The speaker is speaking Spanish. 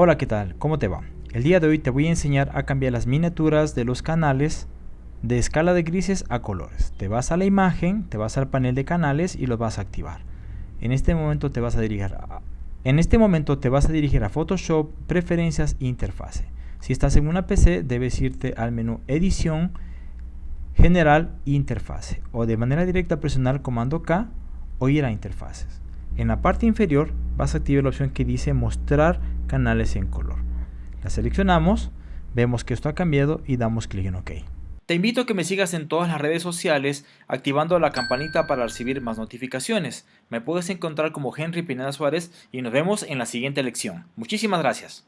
Hola, ¿qué tal? ¿Cómo te va? El día de hoy te voy a enseñar a cambiar las miniaturas de los canales de escala de grises a colores. Te vas a la imagen, te vas al panel de canales y los vas a activar. En este momento te vas a dirigir a, en este momento te vas a dirigir a Photoshop, Preferencias Interfase. Si estás en una PC, debes irte al menú Edición, General Interfase. O de manera directa presionar Comando K o ir a Interfaces. En la parte inferior vas a activar la opción que dice Mostrar canales en color. La seleccionamos, vemos que esto ha cambiado y damos clic en OK. Te invito a que me sigas en todas las redes sociales activando la campanita para recibir más notificaciones. Me puedes encontrar como Henry Pineda Suárez y nos vemos en la siguiente lección. Muchísimas gracias.